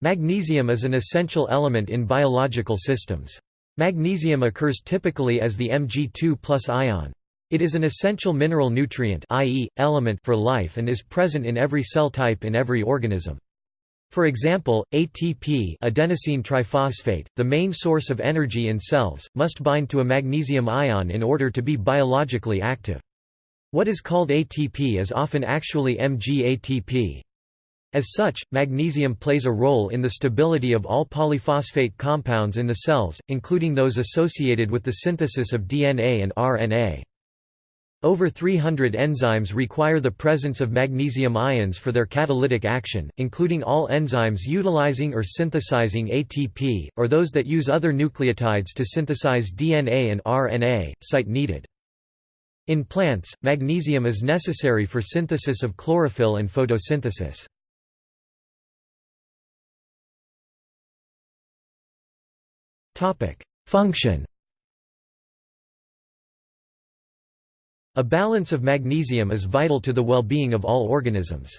Magnesium is an essential element in biological systems. Magnesium occurs typically as the Mg2 ion. It is an essential mineral nutrient i.e., element for life and is present in every cell type in every organism. For example, ATP adenosine triphosphate, the main source of energy in cells, must bind to a magnesium ion in order to be biologically active. What is called ATP is often actually MgATP. As such, magnesium plays a role in the stability of all polyphosphate compounds in the cells, including those associated with the synthesis of DNA and RNA. Over 300 enzymes require the presence of magnesium ions for their catalytic action, including all enzymes utilizing or synthesizing ATP, or those that use other nucleotides to synthesize DNA and RNA, site needed. In plants, magnesium is necessary for synthesis of chlorophyll and photosynthesis. Function A balance of magnesium is vital to the well-being of all organisms.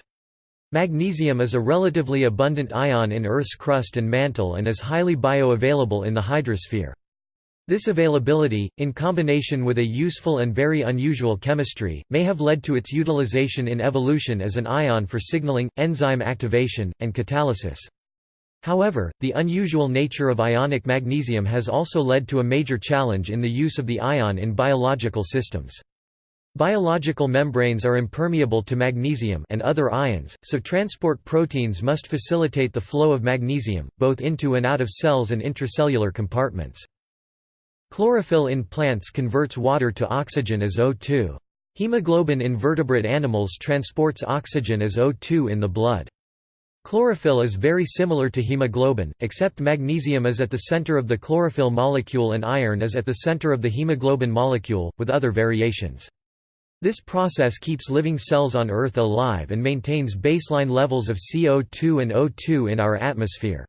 Magnesium is a relatively abundant ion in Earth's crust and mantle and is highly bioavailable in the hydrosphere. This availability, in combination with a useful and very unusual chemistry, may have led to its utilization in evolution as an ion for signaling, enzyme activation, and catalysis. However, the unusual nature of ionic magnesium has also led to a major challenge in the use of the ion in biological systems. Biological membranes are impermeable to magnesium and other ions, so transport proteins must facilitate the flow of magnesium, both into and out of cells and intracellular compartments. Chlorophyll in plants converts water to oxygen as O2. Hemoglobin in vertebrate animals transports oxygen as O2 in the blood. Chlorophyll is very similar to hemoglobin, except magnesium is at the center of the chlorophyll molecule and iron is at the center of the hemoglobin molecule, with other variations. This process keeps living cells on Earth alive and maintains baseline levels of CO2 and O2 in our atmosphere.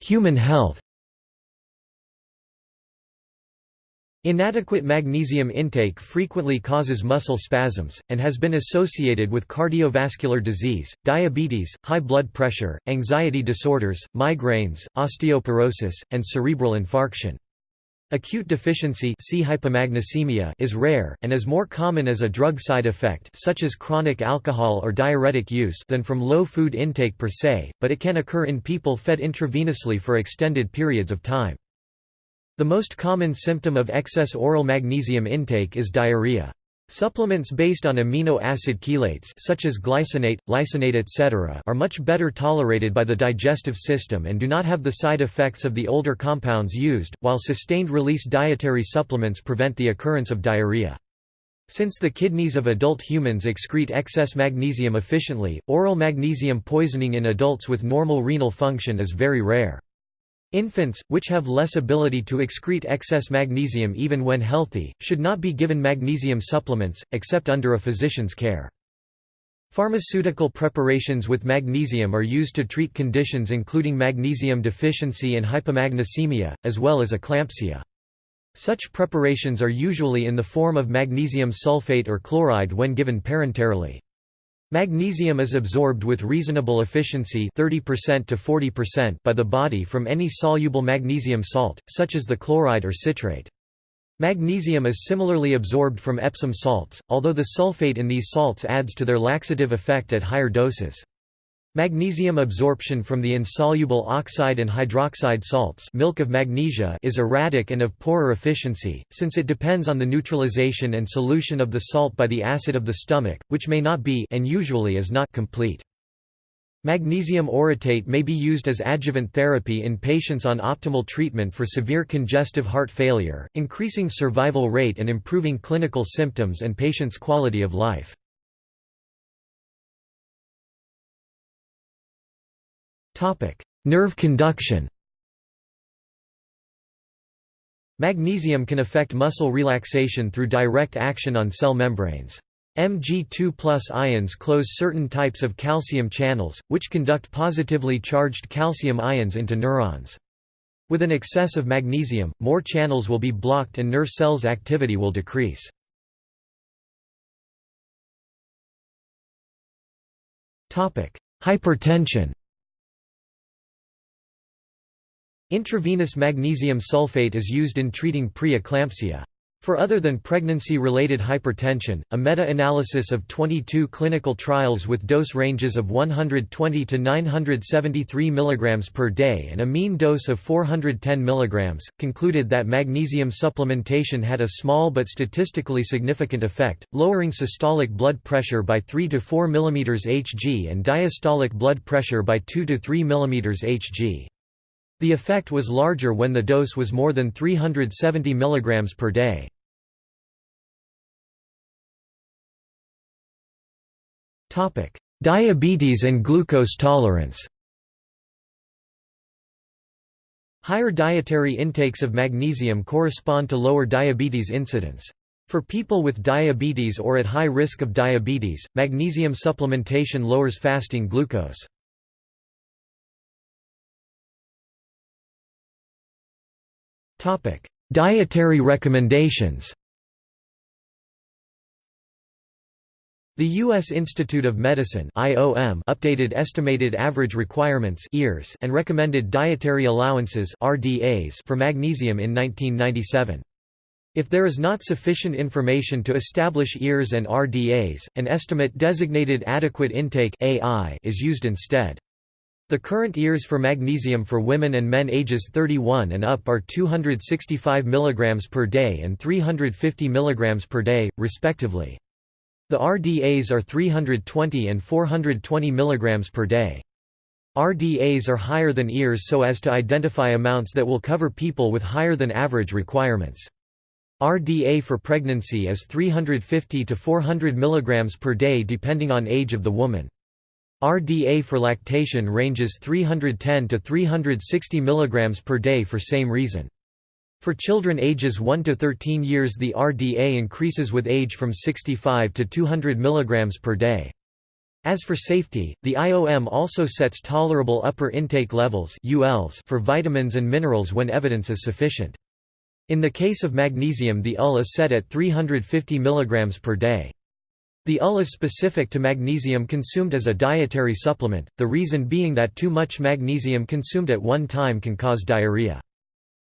Human health Inadequate magnesium intake frequently causes muscle spasms, and has been associated with cardiovascular disease, diabetes, high blood pressure, anxiety disorders, migraines, osteoporosis, and cerebral infarction. Acute deficiency see hypomagnesemia is rare, and is more common as a drug side effect such as chronic alcohol or diuretic use than from low food intake per se, but it can occur in people fed intravenously for extended periods of time. The most common symptom of excess oral magnesium intake is diarrhea. Supplements based on amino acid chelates such as glycinate, lysine etc. are much better tolerated by the digestive system and do not have the side effects of the older compounds used, while sustained-release dietary supplements prevent the occurrence of diarrhea. Since the kidneys of adult humans excrete excess magnesium efficiently, oral magnesium poisoning in adults with normal renal function is very rare. Infants, which have less ability to excrete excess magnesium even when healthy, should not be given magnesium supplements, except under a physician's care. Pharmaceutical preparations with magnesium are used to treat conditions including magnesium deficiency and hypomagnesemia, as well as eclampsia. Such preparations are usually in the form of magnesium sulfate or chloride when given parenterally. Magnesium is absorbed with reasonable efficiency 30% to 40% by the body from any soluble magnesium salt, such as the chloride or citrate. Magnesium is similarly absorbed from Epsom salts, although the sulfate in these salts adds to their laxative effect at higher doses. Magnesium absorption from the insoluble oxide and hydroxide salts milk of magnesia is erratic and of poorer efficiency, since it depends on the neutralization and solution of the salt by the acid of the stomach, which may not be and usually is not complete. Magnesium orotate may be used as adjuvant therapy in patients on optimal treatment for severe congestive heart failure, increasing survival rate and improving clinical symptoms and patients' quality of life. Nerve conduction Magnesium can affect muscle relaxation through direct action on cell membranes. Mg2 ions close certain types of calcium channels, which conduct positively charged calcium ions into neurons. With an excess of magnesium, more channels will be blocked and nerve cells' activity will decrease. Hypertension Intravenous magnesium sulfate is used in treating preeclampsia. For other than pregnancy-related hypertension, a meta-analysis of 22 clinical trials with dose ranges of 120 to 973 mg per day and a mean dose of 410 mg, concluded that magnesium supplementation had a small but statistically significant effect, lowering systolic blood pressure by 3 to 4 mm Hg and diastolic blood pressure by 2 to 3 mm Hg. The effect was larger when the dose was more than 370 mg per day. Diabetes and glucose tolerance Higher dietary intakes of magnesium correspond to lower diabetes incidence. For people with diabetes or at high risk of diabetes, magnesium supplementation lowers fasting glucose. Dietary recommendations The U.S. Institute of Medicine (IOM) updated estimated average requirements (EARs) and recommended dietary allowances (RDAs) for magnesium in 1997. If there is not sufficient information to establish EARs and RDAs, an estimate designated adequate intake (AI) is used instead. The current EARs for magnesium for women and men ages 31 and up are 265 mg per day and 350 mg per day, respectively. The RDAs are 320 and 420 mg per day. RDAs are higher than EARs so as to identify amounts that will cover people with higher than average requirements. RDA for pregnancy is 350 to 400 mg per day depending on age of the woman. RDA for lactation ranges 310 to 360 mg per day for same reason. For children ages 1 to 13 years the RDA increases with age from 65 to 200 mg per day. As for safety, the IOM also sets tolerable upper intake levels for vitamins and minerals when evidence is sufficient. In the case of magnesium the UL is set at 350 mg per day. The UL is specific to magnesium consumed as a dietary supplement, the reason being that too much magnesium consumed at one time can cause diarrhea.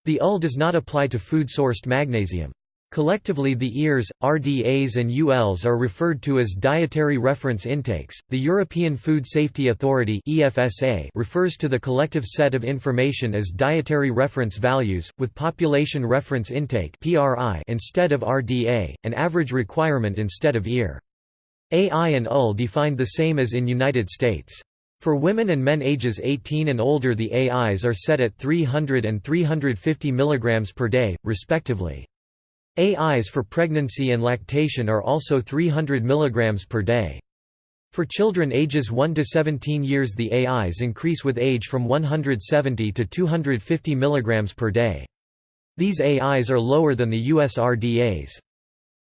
The UL does not apply to food-sourced magnesium. Collectively the EARs, RDAs and ULs are referred to as dietary reference intakes. The European Food Safety Authority (EFSA) refers to the collective set of information as dietary reference values with population reference intake (PRI) instead of RDA, an average requirement instead of EAR. AI and UL defined the same as in United States. For women and men ages 18 and older the AIs are set at 300 and 350 mg per day, respectively. AIs for pregnancy and lactation are also 300 mg per day. For children ages 1 to 17 years the AIs increase with age from 170 to 250 mg per day. These AIs are lower than the US RDAs.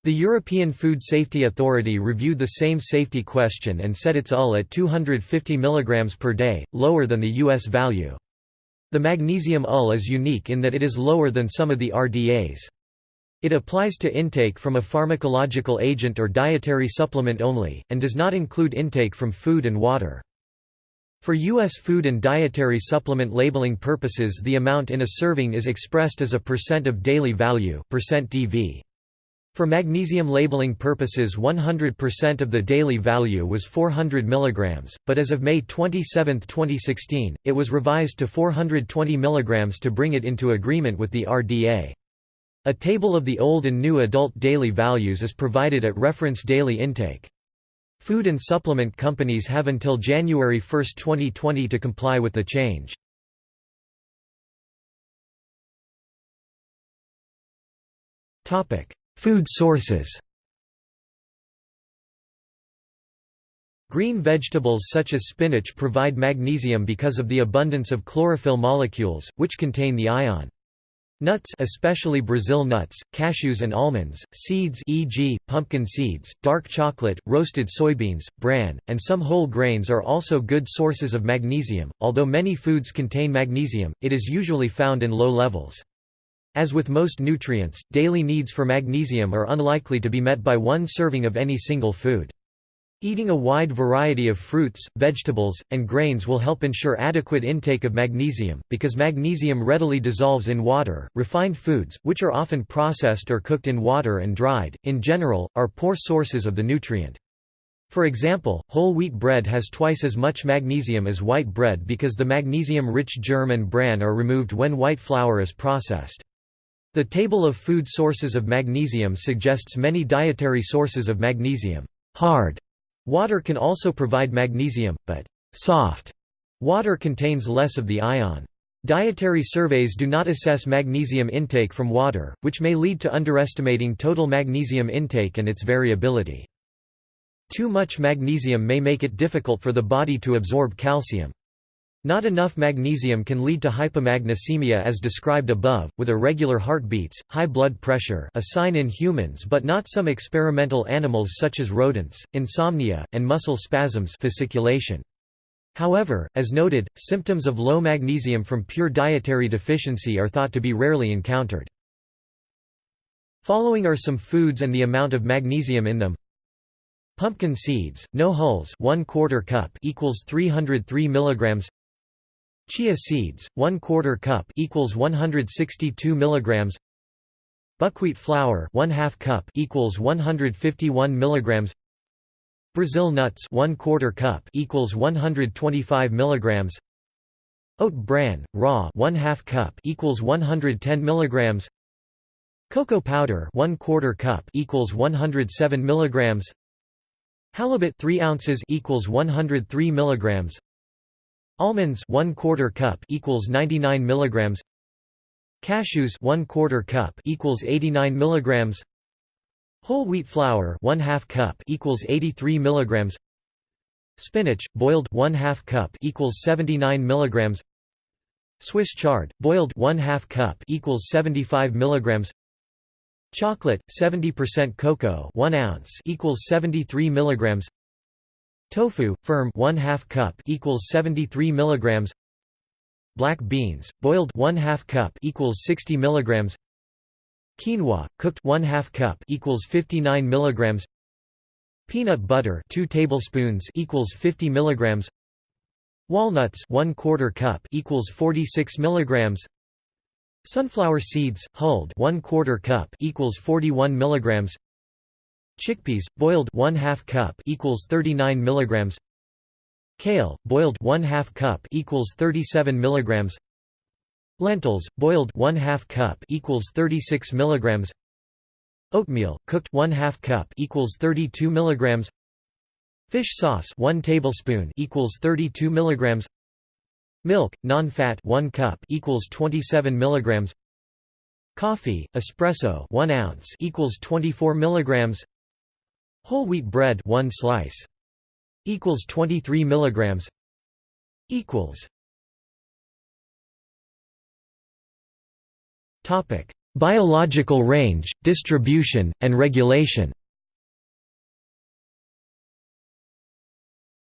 The European Food Safety Authority reviewed the same safety question and set its UL at 250 mg per day, lower than the US value. The magnesium UL is unique in that it is lower than some of the RDAs. It applies to intake from a pharmacological agent or dietary supplement only, and does not include intake from food and water. For U.S. food and dietary supplement labeling purposes the amount in a serving is expressed as a percent of daily value percent DV. For magnesium labeling purposes 100% of the daily value was 400 mg, but as of May 27, 2016, it was revised to 420 mg to bring it into agreement with the RDA. A table of the old and new adult daily values is provided at reference daily intake. Food and supplement companies have until January 1, 2020 to comply with the change. Topic: Food sources Green vegetables such as spinach provide magnesium because of the abundance of chlorophyll molecules, which contain the ion. Nuts especially Brazil nuts, cashews and almonds, seeds e.g., pumpkin seeds, dark chocolate, roasted soybeans, bran, and some whole grains are also good sources of magnesium. Although many foods contain magnesium, it is usually found in low levels. As with most nutrients, daily needs for magnesium are unlikely to be met by one serving of any single food. Eating a wide variety of fruits, vegetables, and grains will help ensure adequate intake of magnesium, because magnesium readily dissolves in water. Refined foods, which are often processed or cooked in water and dried, in general, are poor sources of the nutrient. For example, whole wheat bread has twice as much magnesium as white bread because the magnesium-rich germ and bran are removed when white flour is processed. The table of food sources of magnesium suggests many dietary sources of magnesium. Hard Water can also provide magnesium, but soft water contains less of the ion. Dietary surveys do not assess magnesium intake from water, which may lead to underestimating total magnesium intake and its variability. Too much magnesium may make it difficult for the body to absorb calcium. Not enough magnesium can lead to hypomagnesemia as described above, with irregular heartbeats, high blood pressure a sign in humans but not some experimental animals such as rodents, insomnia, and muscle spasms fasciculation. However, as noted, symptoms of low magnesium from pure dietary deficiency are thought to be rarely encountered. Following are some foods and the amount of magnesium in them. Pumpkin seeds, no hulls 1 quarter cup equals 303 milligrams Chia seeds, 1 quarter cup equals 162 milligrams. Buckwheat flour, 1 half cup equals 151 milligrams. Brazil nuts, 1 quarter cup equals 125 milligrams. Oat bran, raw, 1 half cup equals 110 milligrams. Cocoa powder, 1 quarter cup equals 107 milligrams. Halibut 3 ounces equals 103 milligrams. Almonds 1 quarter cup equals 99 milligrams. Cashews 1 quarter cup equals 89 milligrams. Whole wheat flour 1 half cup equals 83 milligrams. Spinach boiled 1 half cup equals 79 milligrams. Swiss chard boiled 1 half cup equals 75 milligrams. Chocolate 70% cocoa 1 ounce equals 73 milligrams. Tofu, firm 1 2 cup equals 73 milligrams. Black beans, boiled 1 2 cup equals 60 milligrams. Quinoa, cooked 1 2 cup equals 59 milligrams. Peanut butter 2 tablespoons equals 50 milligrams. Walnuts 1 quarter cup equals 46 milligrams. Sunflower seeds, hulled 1 quarter cup equals 41 milligrams. Chickpeas, boiled 1 2 cup equals 39 milligrams. Kale, boiled 1 2 cup equals 37 milligrams. Lentils, boiled 1 2 cup equals 36 milligrams. Oatmeal, cooked 1 2 cup equals 32 milligrams. Fish sauce, 1 tablespoon equals 32 milligrams. Milk, non-fat, 1 cup equals 27 milligrams. Coffee, espresso, 1 ounce equals 24 milligrams. Whole wheat bread 1 slice equals 23 milligrams equals Topic Biological range, distribution, and regulation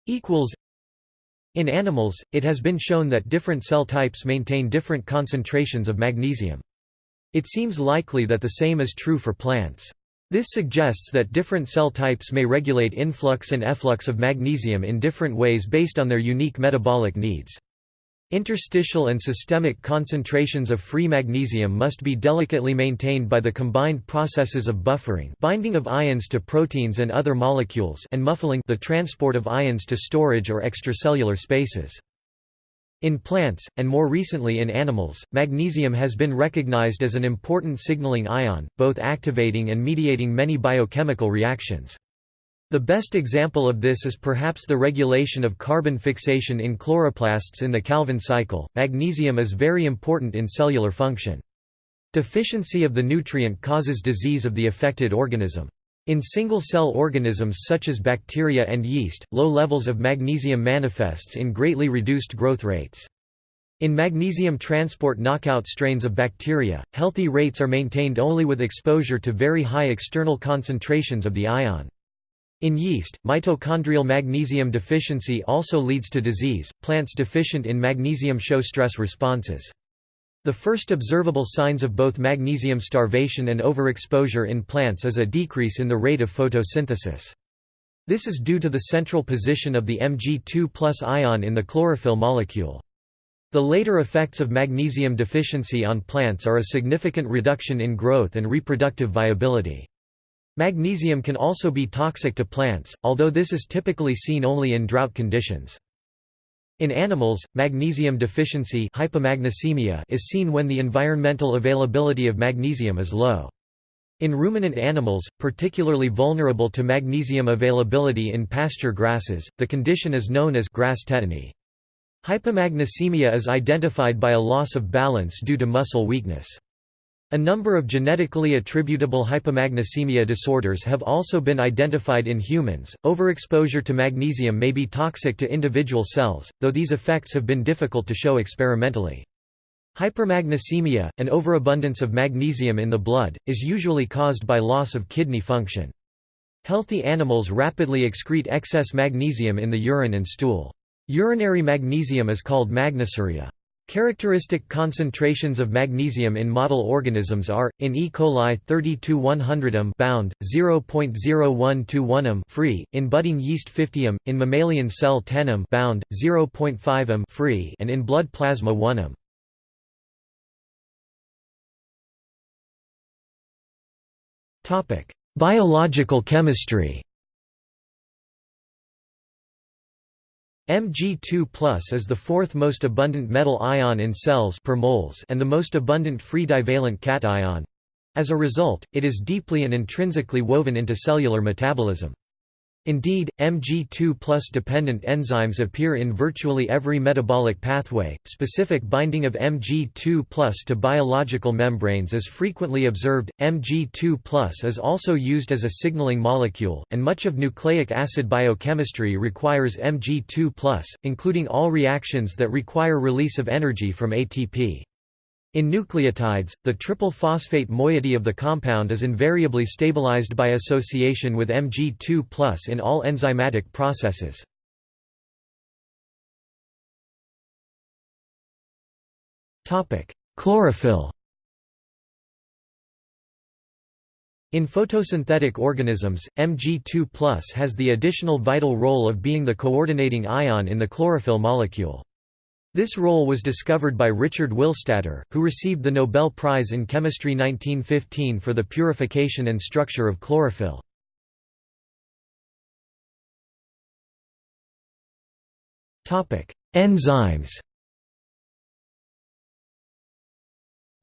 equals in animals, it has been shown that different cell types maintain different concentrations of magnesium. It seems likely that the same is true for plants. This suggests that different cell types may regulate influx and efflux of magnesium in different ways based on their unique metabolic needs. Interstitial and systemic concentrations of free magnesium must be delicately maintained by the combined processes of buffering binding of ions to proteins and other molecules and muffling the transport of ions to storage or extracellular spaces. In plants, and more recently in animals, magnesium has been recognized as an important signaling ion, both activating and mediating many biochemical reactions. The best example of this is perhaps the regulation of carbon fixation in chloroplasts in the Calvin cycle. Magnesium is very important in cellular function. Deficiency of the nutrient causes disease of the affected organism. In single-cell organisms such as bacteria and yeast, low levels of magnesium manifests in greatly reduced growth rates. In magnesium transport knockout strains of bacteria, healthy rates are maintained only with exposure to very high external concentrations of the ion. In yeast, mitochondrial magnesium deficiency also leads to disease. Plants deficient in magnesium show stress responses. The first observable signs of both magnesium starvation and overexposure in plants is a decrease in the rate of photosynthesis. This is due to the central position of the Mg2 ion in the chlorophyll molecule. The later effects of magnesium deficiency on plants are a significant reduction in growth and reproductive viability. Magnesium can also be toxic to plants, although this is typically seen only in drought conditions. In animals, magnesium deficiency hypomagnesemia is seen when the environmental availability of magnesium is low. In ruminant animals, particularly vulnerable to magnesium availability in pasture grasses, the condition is known as grass tetany. Hypomagnesemia is identified by a loss of balance due to muscle weakness. A number of genetically attributable hypomagnesemia disorders have also been identified in humans. Overexposure to magnesium may be toxic to individual cells, though these effects have been difficult to show experimentally. Hypermagnesemia, an overabundance of magnesium in the blood, is usually caused by loss of kidney function. Healthy animals rapidly excrete excess magnesium in the urine and stool. Urinary magnesium is called magnesuria. Characteristic concentrations of magnesium in model organisms are, in E. coli 32 100 m bound, 0.0121 m free, in budding yeast 50 m, in mammalian cell 10 m bound, 0.5 m free and in blood plasma 1 m. Biological chemistry Mg2 is the fourth most abundant metal ion in cells per moles and the most abundant free divalent cation. As a result, it is deeply and intrinsically woven into cellular metabolism. Indeed, Mg2 dependent enzymes appear in virtually every metabolic pathway. Specific binding of Mg2 to biological membranes is frequently observed. Mg2 is also used as a signaling molecule, and much of nucleic acid biochemistry requires Mg2 including all reactions that require release of energy from ATP. In nucleotides, the triple phosphate moiety of the compound is invariably stabilized by association with Mg2 plus in all enzymatic processes. Chlorophyll In photosynthetic organisms, Mg2 plus has the additional vital role of being the coordinating ion in the chlorophyll molecule. This role was discovered by Richard Willstatter, who received the Nobel Prize in Chemistry 1915 for the purification and structure of chlorophyll. Enzymes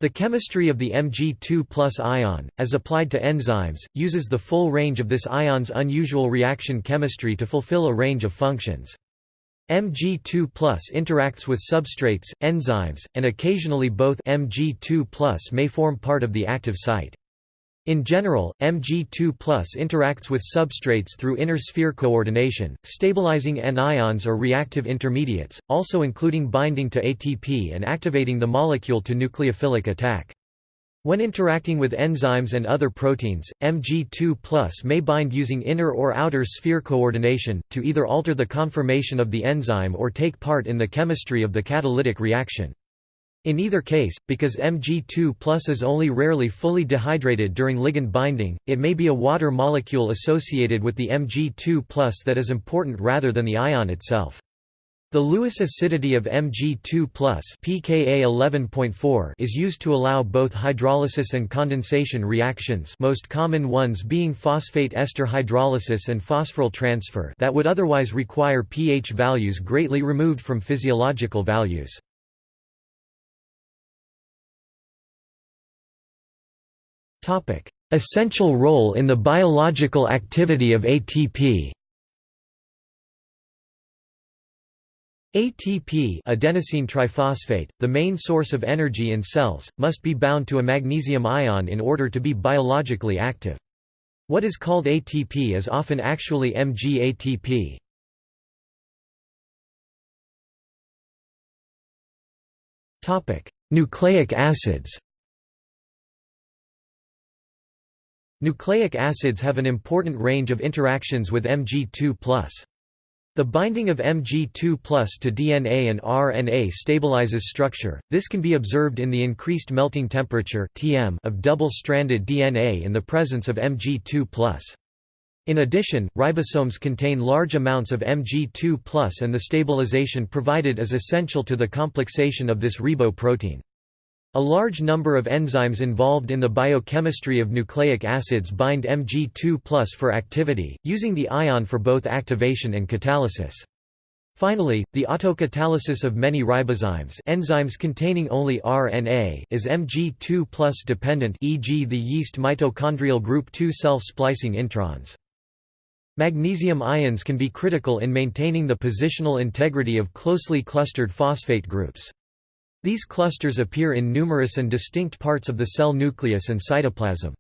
The chemistry of the Mg2 ion, as applied to enzymes, uses the full range of this ion's unusual reaction chemistry to fulfill a range of functions. Mg2 interacts with substrates, enzymes, and occasionally both Mg2 may form part of the active site. In general, Mg2 interacts with substrates through inner sphere coordination, stabilizing anions or reactive intermediates, also including binding to ATP and activating the molecule to nucleophilic attack. When interacting with enzymes and other proteins, Mg2 may bind using inner or outer sphere coordination, to either alter the conformation of the enzyme or take part in the chemistry of the catalytic reaction. In either case, because Mg2 is only rarely fully dehydrated during ligand binding, it may be a water molecule associated with the Mg2 that is important rather than the ion itself. The Lewis acidity of Mg2 pKa 11.4 is used to allow both hydrolysis and condensation reactions most common ones being phosphate ester hydrolysis and phosphoryl transfer that would otherwise require pH values greatly removed from physiological values. Essential role in the biological activity of ATP ATP adenosine triphosphate, the main source of energy in cells, must be bound to a magnesium ion in order to be biologically active. What is called ATP is often actually MgATP. Nucleic acids Nucleic acids have an important range of interactions with Mg2+. The binding of Mg2 to DNA and RNA stabilizes structure, this can be observed in the increased melting temperature of double-stranded DNA in the presence of Mg2 In addition, ribosomes contain large amounts of Mg2 and the stabilization provided is essential to the complexation of this ribo protein. A large number of enzymes involved in the biochemistry of nucleic acids bind Mg2 for activity, using the ion for both activation and catalysis. Finally, the autocatalysis of many ribozymes enzymes containing only RNA is Mg2 dependent e.g. the yeast mitochondrial group 2 self-splicing introns. Magnesium ions can be critical in maintaining the positional integrity of closely clustered phosphate groups. These clusters appear in numerous and distinct parts of the cell nucleus and cytoplasm.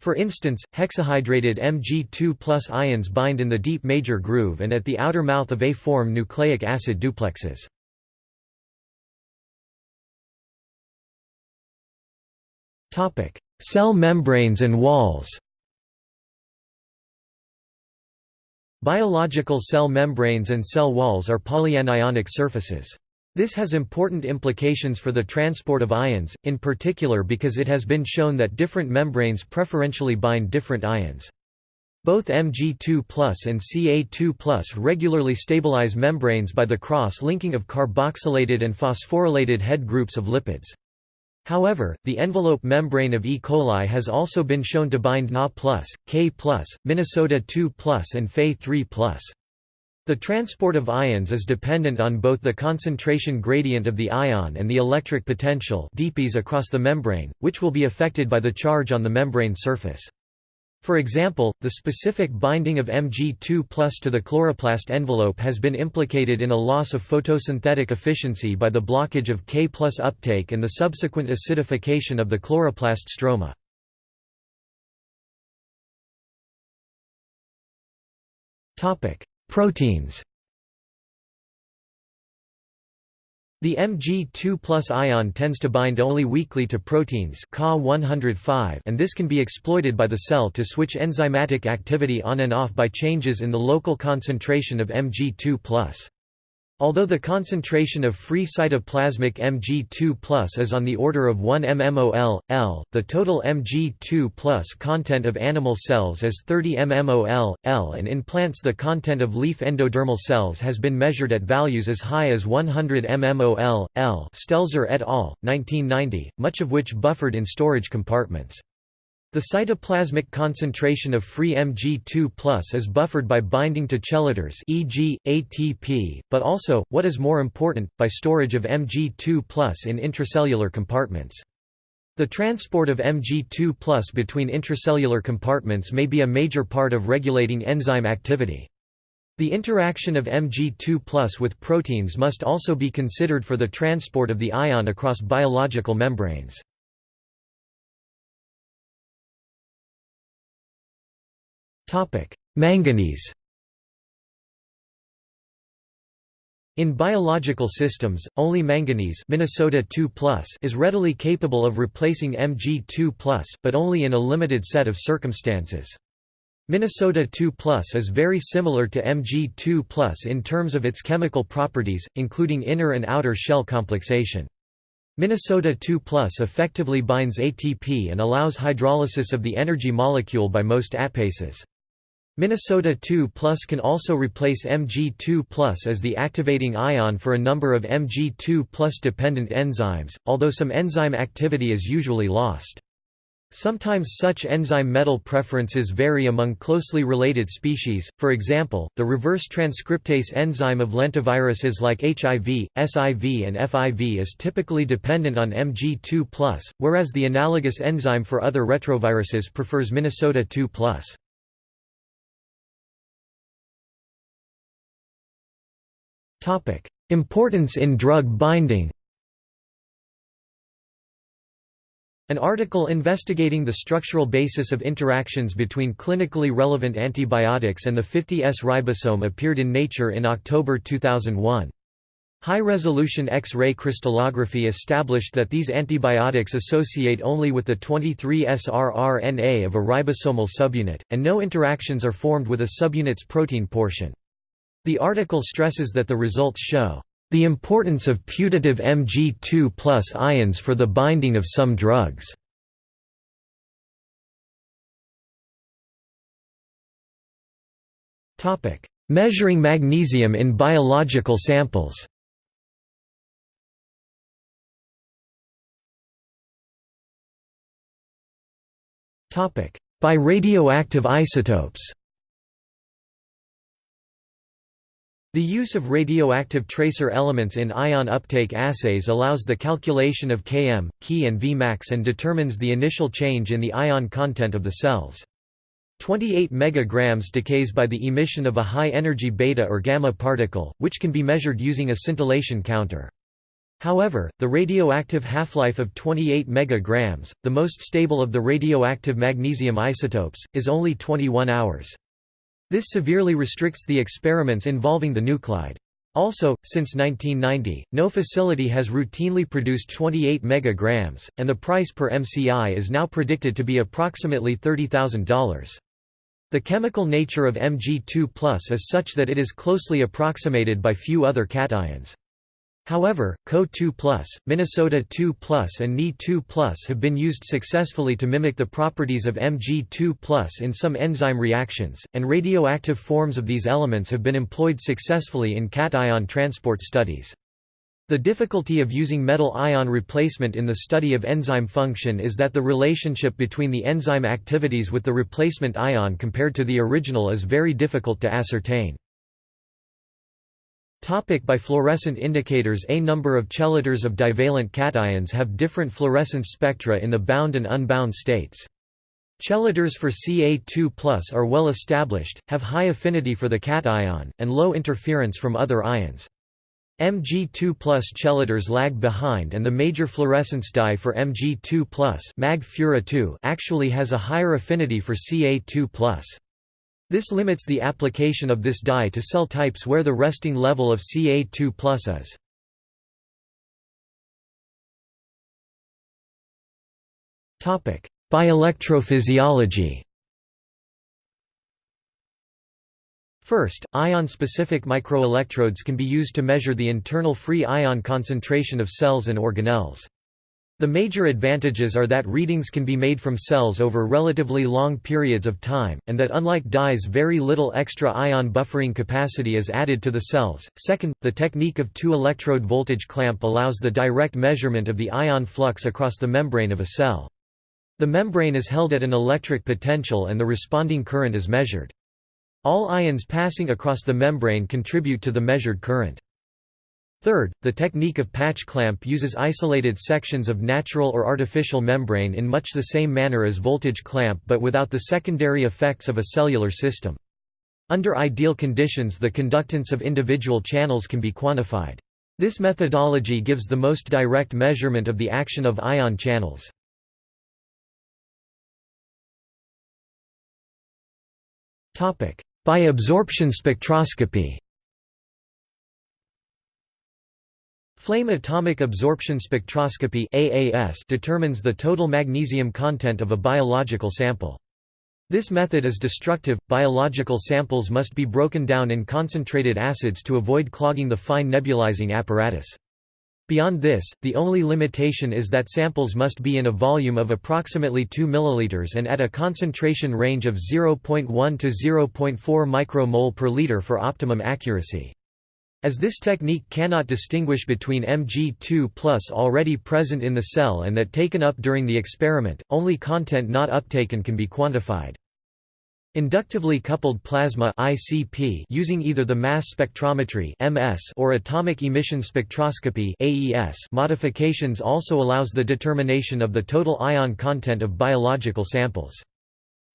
For instance, hexahydrated Mg2 ions bind in the deep major groove and at the outer mouth of A-form nucleic acid duplexes. Cell membranes and walls Biological cell membranes and cell walls are polyanionic surfaces. This has important implications for the transport of ions, in particular because it has been shown that different membranes preferentially bind different ions. Both Mg2 and Ca2 regularly stabilize membranes by the cross-linking of carboxylated and phosphorylated head groups of lipids. However, the envelope membrane of E. coli has also been shown to bind Na+, K+, Minnesota 2+, and Fe3+. The transport of ions is dependent on both the concentration gradient of the ion and the electric potential across the membrane, which will be affected by the charge on the membrane surface. For example, the specific binding of Mg2 plus to the chloroplast envelope has been implicated in a loss of photosynthetic efficiency by the blockage of K plus uptake and the subsequent acidification of the chloroplast stroma. Proteins. The Mg2 ion tends to bind only weakly to proteins Ca 105 and this can be exploited by the cell to switch enzymatic activity on and off by changes in the local concentration of Mg2 Although the concentration of free cytoplasmic Mg2 is on the order of 1 mmol, L, the total Mg2 content of animal cells is 30 mmol, L and in plants the content of leaf endodermal cells has been measured at values as high as 100 mmol, L Stelzer et al., 1990, much of which buffered in storage compartments. The cytoplasmic concentration of free Mg2 is buffered by binding to chelators e.g., ATP, but also, what is more important, by storage of Mg2 in intracellular compartments. The transport of Mg2 between intracellular compartments may be a major part of regulating enzyme activity. The interaction of Mg2 with proteins must also be considered for the transport of the ion across biological membranes. Manganese In biological systems, only manganese Minnesota 2 is readily capable of replacing Mg2 but only in a limited set of circumstances. Minnesota 2 is very similar to Mg2 in terms of its chemical properties, including inner and outer shell complexation. Minnesota 2 effectively binds ATP and allows hydrolysis of the energy molecule by most ATPases. Minnesota 2 Plus can also replace Mg2 Plus as the activating ion for a number of Mg2 Plus dependent enzymes, although some enzyme activity is usually lost. Sometimes such enzyme metal preferences vary among closely related species, for example, the reverse transcriptase enzyme of lentiviruses like HIV, SIV and FIV is typically dependent on Mg2 whereas the analogous enzyme for other retroviruses prefers Minnesota 2 Topic: Importance in drug binding. An article investigating the structural basis of interactions between clinically relevant antibiotics and the 50S ribosome appeared in Nature in October 2001. High-resolution X-ray crystallography established that these antibiotics associate only with the 23S rRNA of a ribosomal subunit, and no interactions are formed with a subunit's protein portion. The article stresses that the results show the importance of putative Mg2 ions for the binding of some drugs. Measuring magnesium in biological samples By radioactive isotopes The use of radioactive tracer elements in ion uptake assays allows the calculation of Km, Ki and Vmax and determines the initial change in the ion content of the cells. 28 megagrams decays by the emission of a high-energy beta or gamma particle, which can be measured using a scintillation counter. However, the radioactive half-life of 28 megagrams, the most stable of the radioactive magnesium isotopes, is only 21 hours. This severely restricts the experiments involving the nuclide. Also, since 1990, no facility has routinely produced 28 megagrams, and the price per MCI is now predicted to be approximately $30,000. The chemical nature of Mg2 is such that it is closely approximated by few other cations. However, Co2+, Minnesota 2+, and Ni2+, have been used successfully to mimic the properties of Mg2+, in some enzyme reactions, and radioactive forms of these elements have been employed successfully in cation transport studies. The difficulty of using metal ion replacement in the study of enzyme function is that the relationship between the enzyme activities with the replacement ion compared to the original is very difficult to ascertain. Topic by fluorescent indicators A number of chelators of divalent cations have different fluorescence spectra in the bound and unbound states. Chelators for Ca2 are well established, have high affinity for the cation, and low interference from other ions. Mg2 chelators lag behind and the major fluorescence dye for Mg2 Mag actually has a higher affinity for Ca2 this limits the application of this dye to cell types where the resting level of Ca2 is. Bioelectrophysiology First, ion-specific microelectrodes can be used to measure the internal free ion concentration of cells and organelles. The major advantages are that readings can be made from cells over relatively long periods of time, and that unlike dyes very little extra ion buffering capacity is added to the cells. Second, the technique of two-electrode voltage clamp allows the direct measurement of the ion flux across the membrane of a cell. The membrane is held at an electric potential and the responding current is measured. All ions passing across the membrane contribute to the measured current. Third, the technique of patch clamp uses isolated sections of natural or artificial membrane in much the same manner as voltage clamp but without the secondary effects of a cellular system. Under ideal conditions the conductance of individual channels can be quantified. This methodology gives the most direct measurement of the action of ion channels. By absorption spectroscopy Flame atomic absorption spectroscopy AAS determines the total magnesium content of a biological sample. This method is destructive. Biological samples must be broken down in concentrated acids to avoid clogging the fine nebulizing apparatus. Beyond this, the only limitation is that samples must be in a volume of approximately 2 ml and at a concentration range of 0.1 to 0.4 micromole per liter for optimum accuracy. As this technique cannot distinguish between Mg2 plus already present in the cell and that taken up during the experiment, only content not uptaken can be quantified. Inductively coupled plasma ICP using either the mass spectrometry MS or atomic emission spectroscopy AES modifications also allows the determination of the total ion content of biological samples.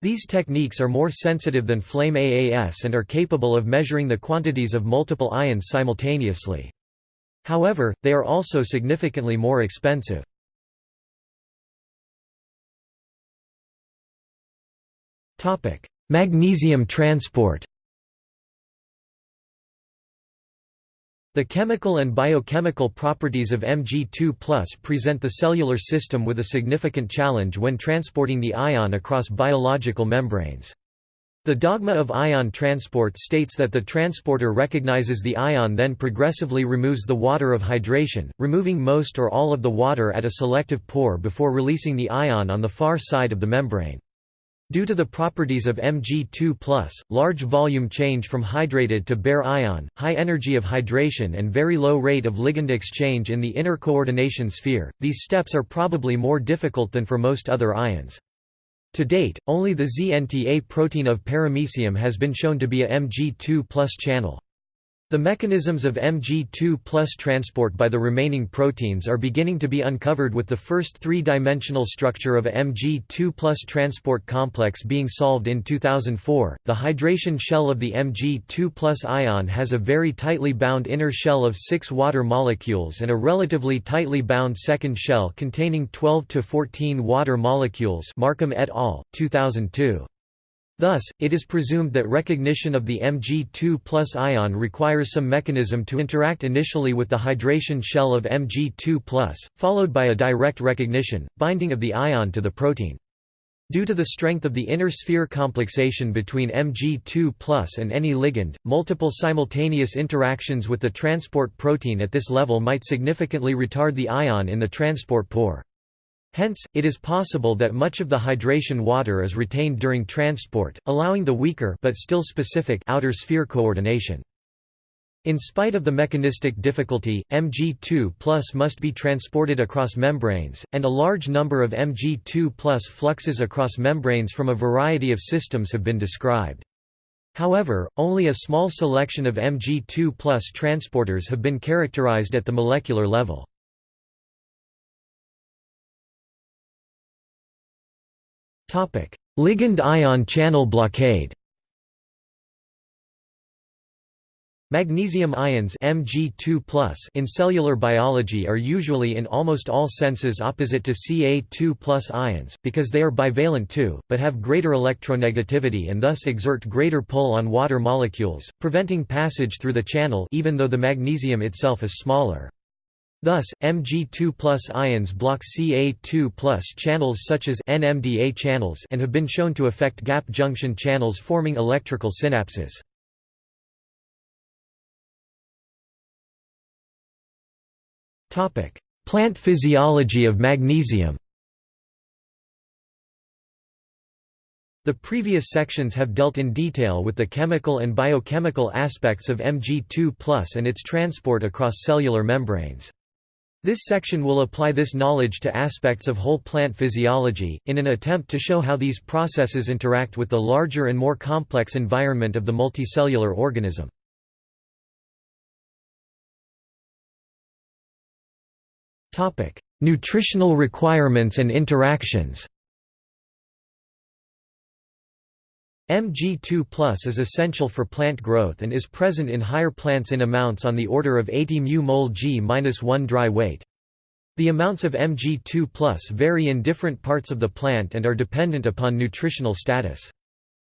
These techniques are more sensitive than flame AAS and are capable of measuring the quantities of multiple ions simultaneously. However, they are also significantly more expensive. Magnesium transport The chemical and biochemical properties of Mg2 present the cellular system with a significant challenge when transporting the ion across biological membranes. The dogma of ion transport states that the transporter recognizes the ion then progressively removes the water of hydration, removing most or all of the water at a selective pore before releasing the ion on the far side of the membrane. Due to the properties of Mg2+, large volume change from hydrated to bare ion, high energy of hydration and very low rate of ligand exchange in the inner coordination sphere, these steps are probably more difficult than for most other ions. To date, only the ZNTA protein of paramecium has been shown to be a Mg2 channel. The mechanisms of Mg2 plus transport by the remaining proteins are beginning to be uncovered with the first three-dimensional structure of a Mg2 plus transport complex being solved in 2004. The hydration shell of the Mg2 plus ion has a very tightly bound inner shell of six water molecules and a relatively tightly bound second shell containing 12 to 14 water molecules Markham et al., 2002. Thus, it is presumed that recognition of the Mg2 ion requires some mechanism to interact initially with the hydration shell of Mg2 followed by a direct recognition, binding of the ion to the protein. Due to the strength of the inner sphere complexation between Mg2 and any ligand, multiple simultaneous interactions with the transport protein at this level might significantly retard the ion in the transport pore. Hence, it is possible that much of the hydration water is retained during transport, allowing the weaker but still specific outer sphere coordination. In spite of the mechanistic difficulty, Mg2 must be transported across membranes, and a large number of Mg2 fluxes across membranes from a variety of systems have been described. However, only a small selection of Mg2 transporters have been characterized at the molecular level. Ligand ion channel blockade Magnesium ions Mg2+ in cellular biology are usually in almost all senses opposite to Ca2+ ions, because they are bivalent too, but have greater electronegativity and thus exert greater pull on water molecules, preventing passage through the channel even though the magnesium itself is smaller. Thus, Mg2 ions block Ca2 channels such as NMDA channels and have been shown to affect gap junction channels forming electrical synapses. Plant physiology of magnesium The previous sections have dealt in detail with the chemical and biochemical aspects of Mg2 and its transport across cellular membranes. This section will apply this knowledge to aspects of whole plant physiology, in an attempt to show how these processes interact with the larger and more complex environment of the multicellular organism. Nutritional requirements and interactions Mg2 is essential for plant growth and is present in higher plants in amounts on the order of 80 μ mol g-1 dry weight. The amounts of Mg2 vary in different parts of the plant and are dependent upon nutritional status.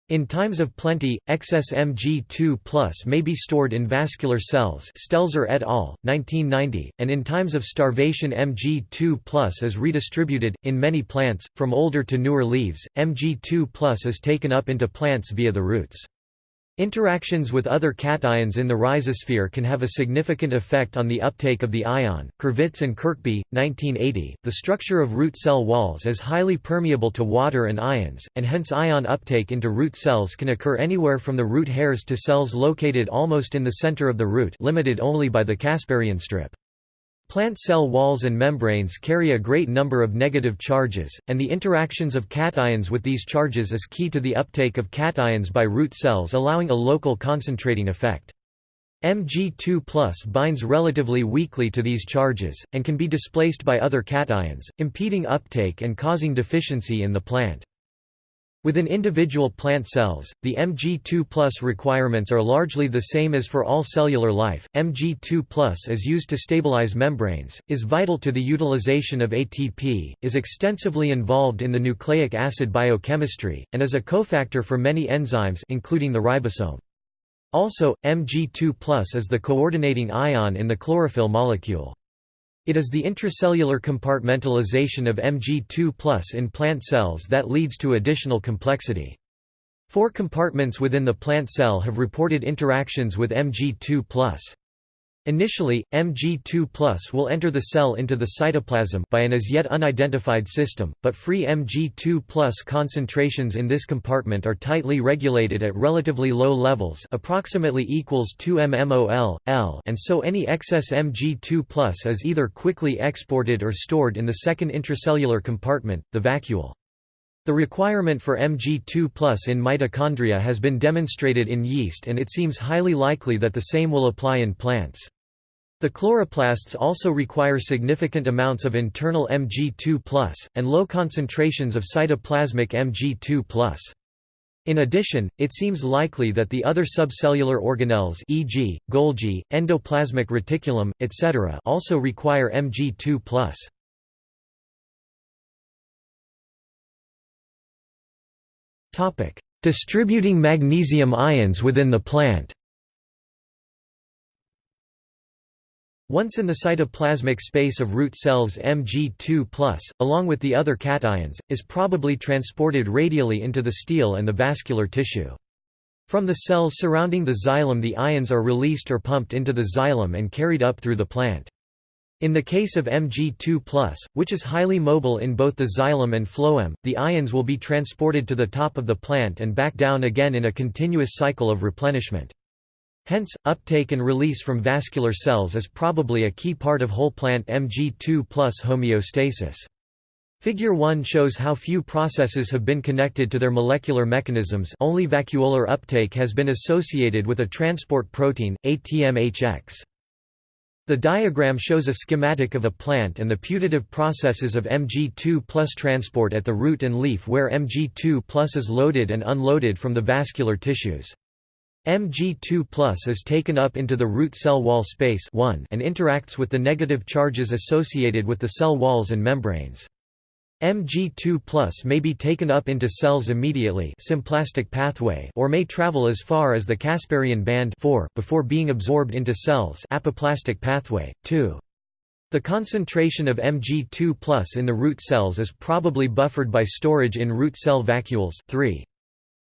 In times of plenty, excess Mg2 may be stored in vascular cells Stelzer et al., 1990, and in times of starvation Mg2 is redistributed. In many plants, from older to newer leaves, Mg2 is taken up into plants via the roots. Interactions with other cations in the rhizosphere can have a significant effect on the uptake of the ion. Kurvits and Kirkby, 1980. The structure of root cell walls is highly permeable to water and ions, and hence ion uptake into root cells can occur anywhere from the root hairs to cells located almost in the center of the root, limited only by the Casparian strip. Plant cell walls and membranes carry a great number of negative charges, and the interactions of cations with these charges is key to the uptake of cations by root cells allowing a local concentrating effect. Mg2 binds relatively weakly to these charges, and can be displaced by other cations, impeding uptake and causing deficiency in the plant. Within individual plant cells, the Mg2 requirements are largely the same as for all cellular life. Mg2 is used to stabilize membranes, is vital to the utilization of ATP, is extensively involved in the nucleic acid biochemistry, and is a cofactor for many enzymes including the ribosome. Also, Mg2 is the coordinating ion in the chlorophyll molecule. It is the intracellular compartmentalization of Mg2 in plant cells that leads to additional complexity. Four compartments within the plant cell have reported interactions with Mg2 Initially, Mg2 will enter the cell into the cytoplasm by an as yet unidentified system, but free Mg2 concentrations in this compartment are tightly regulated at relatively low levels approximately equals 2 mmol, L and so any excess Mg2 is either quickly exported or stored in the second intracellular compartment, the vacuole. The requirement for Mg2 in mitochondria has been demonstrated in yeast and it seems highly likely that the same will apply in plants. The chloroplasts also require significant amounts of internal Mg2+, and low concentrations of cytoplasmic Mg2+. In addition, it seems likely that the other subcellular organelles e.g., Golgi, endoplasmic reticulum, etc. also require Mg2+. Topic: Distributing magnesium ions within the plant. Once in the cytoplasmic space of root cells Mg2+, along with the other cations, is probably transported radially into the stele and the vascular tissue. From the cells surrounding the xylem the ions are released or pumped into the xylem and carried up through the plant. In the case of Mg2+, which is highly mobile in both the xylem and phloem, the ions will be transported to the top of the plant and back down again in a continuous cycle of replenishment. Hence, uptake and release from vascular cells is probably a key part of whole plant Mg2 plus homeostasis. Figure 1 shows how few processes have been connected to their molecular mechanisms only vacuolar uptake has been associated with a transport protein, ATMHX. The diagram shows a schematic of a plant and the putative processes of Mg2 plus transport at the root and leaf where Mg2 plus is loaded and unloaded from the vascular tissues. Mg2 plus is taken up into the root cell wall space 1 and interacts with the negative charges associated with the cell walls and membranes. Mg2 may be taken up into cells immediately symplastic pathway or may travel as far as the Casparian band 4 before being absorbed into cells apoplastic pathway, 2. The concentration of Mg2 in the root cells is probably buffered by storage in root cell vacuoles 3.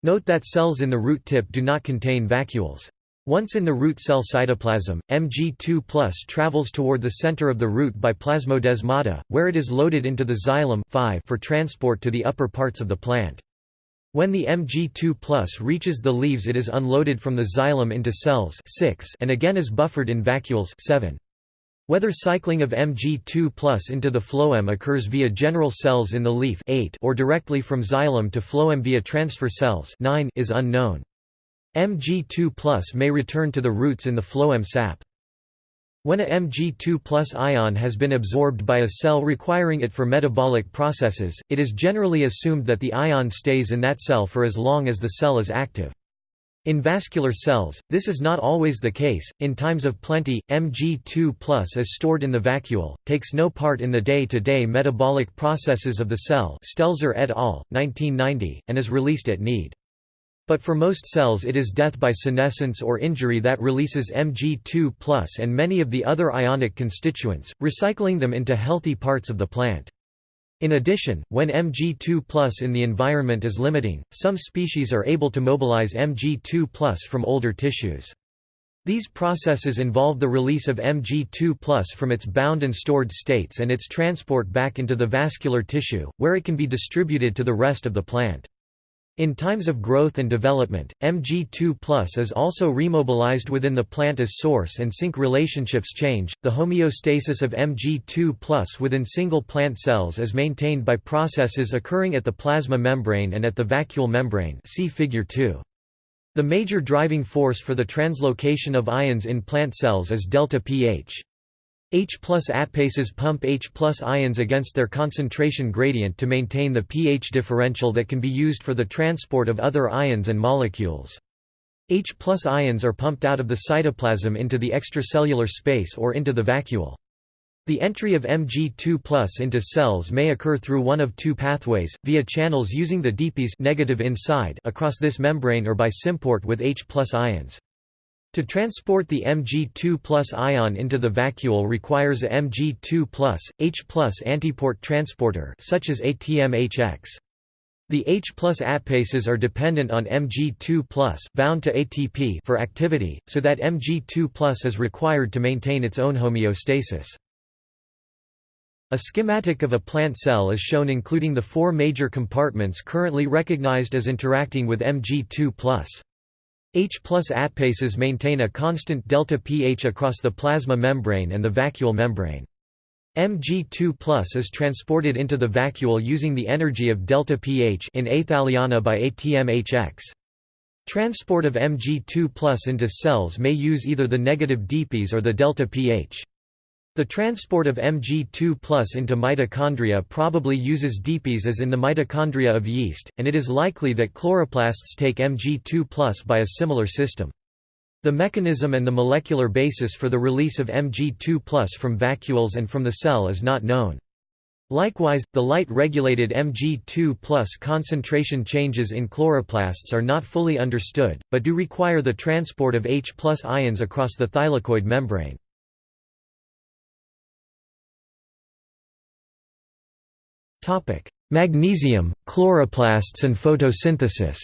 Note that cells in the root tip do not contain vacuoles. Once in the root cell cytoplasm, Mg2 travels toward the center of the root by plasmodesmata, where it is loaded into the xylem 5 for transport to the upper parts of the plant. When the Mg2 reaches the leaves it is unloaded from the xylem into cells 6 and again is buffered in vacuoles 7. Whether cycling of Mg2 into the phloem occurs via general cells in the leaf 8 or directly from xylem to phloem via transfer cells 9 is unknown. Mg2 may return to the roots in the phloem sap. When a Mg2 ion has been absorbed by a cell requiring it for metabolic processes, it is generally assumed that the ion stays in that cell for as long as the cell is active. In vascular cells, this is not always the case. In times of plenty, Mg2 is stored in the vacuole, takes no part in the day to day metabolic processes of the cell, Stelzer et al., 1990, and is released at need. But for most cells it is death by senescence or injury that releases Mg2 and many of the other ionic constituents, recycling them into healthy parts of the plant. In addition, when Mg2 in the environment is limiting, some species are able to mobilize Mg2 from older tissues. These processes involve the release of Mg2 from its bound and stored states and its transport back into the vascular tissue, where it can be distributed to the rest of the plant. In times of growth and development, Mg2 is also remobilized within the plant as source and sink relationships change. The homeostasis of Mg2 within single plant cells is maintained by processes occurring at the plasma membrane and at the vacuole membrane. See Figure 2. The major driving force for the translocation of ions in plant cells is delta pH. H plus ATPases pump H plus ions against their concentration gradient to maintain the pH differential that can be used for the transport of other ions and molecules. H plus ions are pumped out of the cytoplasm into the extracellular space or into the vacuole. The entry of Mg2 plus into cells may occur through one of two pathways, via channels using the DPs negative inside across this membrane or by symport with H plus ions. To transport the Mg2 ion into the vacuole requires a Mg2 H antiport transporter such as ATMHX. The H ATPases are dependent on Mg2 bound to ATP for activity, so that Mg2 is required to maintain its own homeostasis. A schematic of a plant cell is shown including the four major compartments currently recognized as interacting with Mg2 H plus ATPases maintain a constant delta pH across the plasma membrane and the vacuole membrane. Mg2 is transported into the vacuole using the energy of delta pH in athaliana by ATMHX. Transport of Mg2 into cells may use either the negative dPs or the delta pH. The transport of Mg2 into mitochondria probably uses dPs as in the mitochondria of yeast, and it is likely that chloroplasts take Mg2 by a similar system. The mechanism and the molecular basis for the release of Mg2 from vacuoles and from the cell is not known. Likewise, the light-regulated Mg2 concentration changes in chloroplasts are not fully understood, but do require the transport of H ions across the thylakoid membrane. Magnesium, chloroplasts and photosynthesis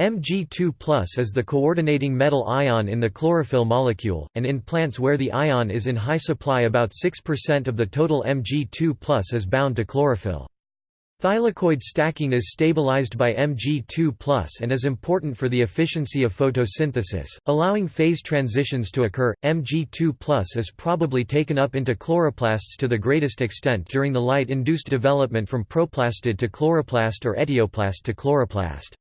Mg2 is the coordinating metal ion in the chlorophyll molecule, and in plants where the ion is in high supply about 6% of the total Mg2 is bound to chlorophyll. Thylakoid stacking is stabilized by Mg2 and is important for the efficiency of photosynthesis, allowing phase transitions to occur. Mg2 is probably taken up into chloroplasts to the greatest extent during the light-induced development from proplastid to chloroplast or etioplast to chloroplast.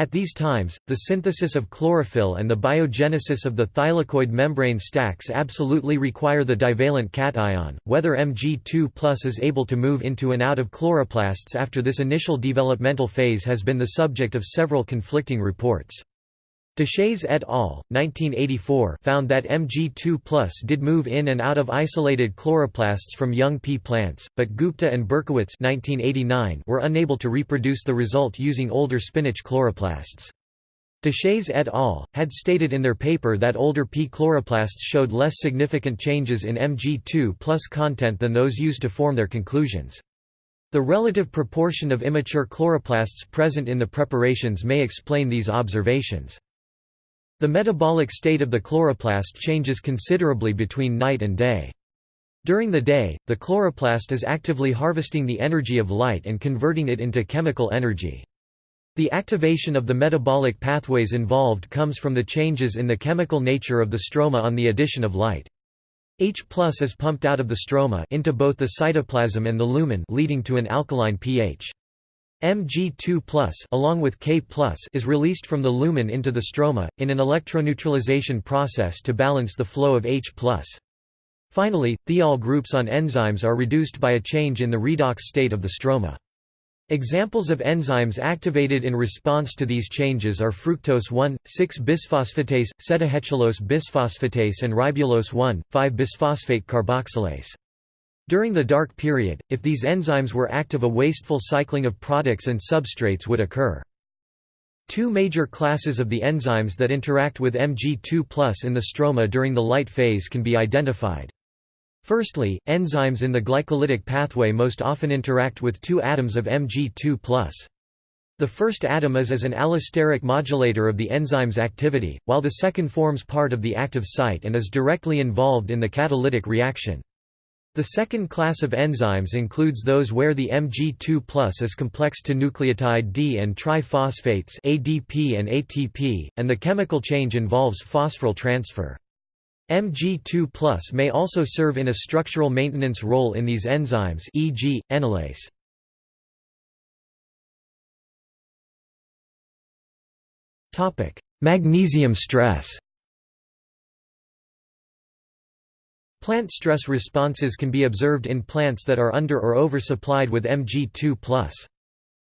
At these times, the synthesis of chlorophyll and the biogenesis of the thylakoid membrane stacks absolutely require the divalent cation. Whether Mg2 is able to move into and out of chloroplasts after this initial developmental phase has been the subject of several conflicting reports. Deshaies et al. 1984 found that Mg2 did move in and out of isolated chloroplasts from young pea plants, but Gupta and Berkowitz 1989 were unable to reproduce the result using older spinach chloroplasts. Deshaies et al. had stated in their paper that older pea chloroplasts showed less significant changes in Mg2 content than those used to form their conclusions. The relative proportion of immature chloroplasts present in the preparations may explain these observations. The metabolic state of the chloroplast changes considerably between night and day. During the day, the chloroplast is actively harvesting the energy of light and converting it into chemical energy. The activation of the metabolic pathways involved comes from the changes in the chemical nature of the stroma on the addition of light. H is pumped out of the stroma into both the cytoplasm and the lumen leading to an alkaline pH. Mg2+, along with K+, is released from the lumen into the stroma, in an electroneutralization process to balance the flow of H+. Finally, thiol groups on enzymes are reduced by a change in the redox state of the stroma. Examples of enzymes activated in response to these changes are fructose 1,6-bisphosphatase, sedoheptulose bisphosphatase and ribulose 1,5-bisphosphate carboxylase. During the dark period, if these enzymes were active a wasteful cycling of products and substrates would occur. Two major classes of the enzymes that interact with Mg2 in the stroma during the light phase can be identified. Firstly, enzymes in the glycolytic pathway most often interact with two atoms of Mg2 The first atom is as an allosteric modulator of the enzyme's activity, while the second forms part of the active site and is directly involved in the catalytic reaction. The second class of enzymes includes those where the Mg2 is complex to nucleotide D and triphosphates ADP and ATP, and the chemical change involves phosphoryl transfer. Mg2 may also serve in a structural maintenance role in these enzymes e.g., enolase. Magnesium stress Plant stress responses can be observed in plants that are under or oversupplied with Mg2+.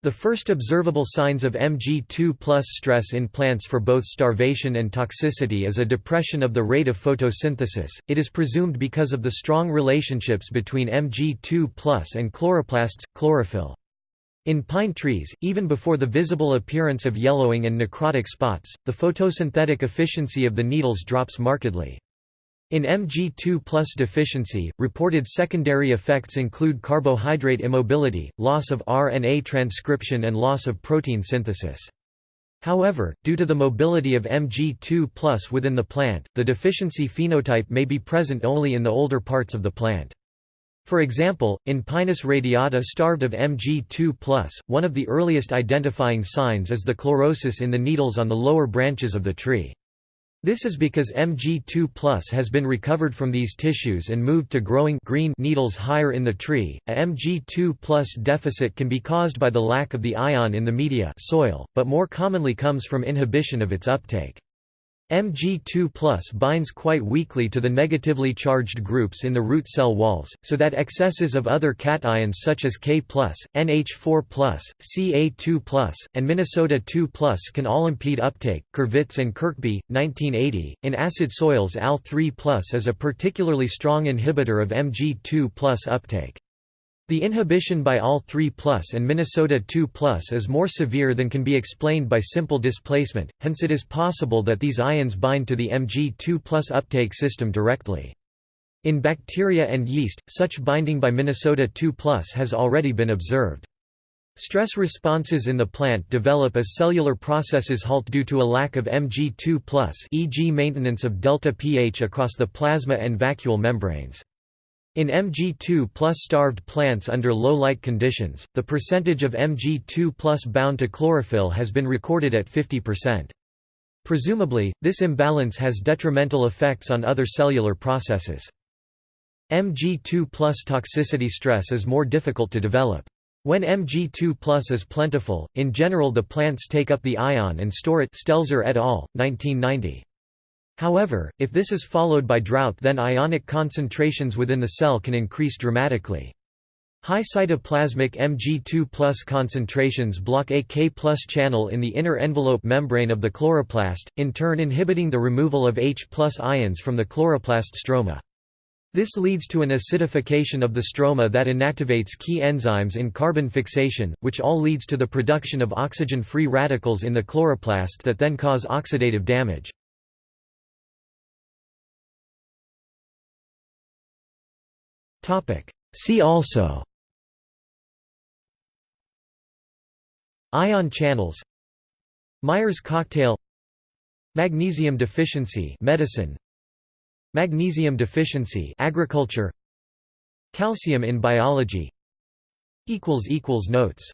The first observable signs of Mg2 stress in plants for both starvation and toxicity is a depression of the rate of photosynthesis, it is presumed because of the strong relationships between Mg2 and chloroplasts, chlorophyll. In pine trees, even before the visible appearance of yellowing and necrotic spots, the photosynthetic efficiency of the needles drops markedly. In Mg2 plus deficiency, reported secondary effects include carbohydrate immobility, loss of RNA transcription and loss of protein synthesis. However, due to the mobility of Mg2 within the plant, the deficiency phenotype may be present only in the older parts of the plant. For example, in Pinus radiata starved of Mg2 one of the earliest identifying signs is the chlorosis in the needles on the lower branches of the tree. This is because Mg2 plus has been recovered from these tissues and moved to growing green needles higher in the tree. A Mg2 plus deficit can be caused by the lack of the ion in the media soil, but more commonly comes from inhibition of its uptake. Mg2 binds quite weakly to the negatively charged groups in the root cell walls, so that excesses of other cations such as K+, NH4+, Ca2+, and Minnesota 2+, can all impede uptake. Kurvits and Kirkby, 1980. In acid soils, Al3 is a particularly strong inhibitor of Mg2 uptake. The inhibition by Al3 and Minnesota 2 plus is more severe than can be explained by simple displacement, hence it is possible that these ions bind to the Mg2 plus uptake system directly. In bacteria and yeast, such binding by Minnesota 2 plus has already been observed. Stress responses in the plant develop as cellular processes halt due to a lack of Mg2 plus, e.g. maintenance of delta pH across the plasma and vacuole membranes. In Mg2 plus starved plants under low light conditions, the percentage of Mg2 plus bound to chlorophyll has been recorded at 50%. Presumably, this imbalance has detrimental effects on other cellular processes. Mg2 plus toxicity stress is more difficult to develop. When Mg2 plus is plentiful, in general the plants take up the ion and store it Stelzer et al., 1990. However, if this is followed by drought then ionic concentrations within the cell can increase dramatically. High cytoplasmic Mg2 concentrations block a K channel in the inner envelope membrane of the chloroplast, in turn inhibiting the removal of H ions from the chloroplast stroma. This leads to an acidification of the stroma that inactivates key enzymes in carbon fixation, which all leads to the production of oxygen-free radicals in the chloroplast that then cause oxidative damage. See also Ion channels Myers' cocktail Magnesium deficiency medicine Magnesium deficiency agriculture Calcium in biology equals equals Notes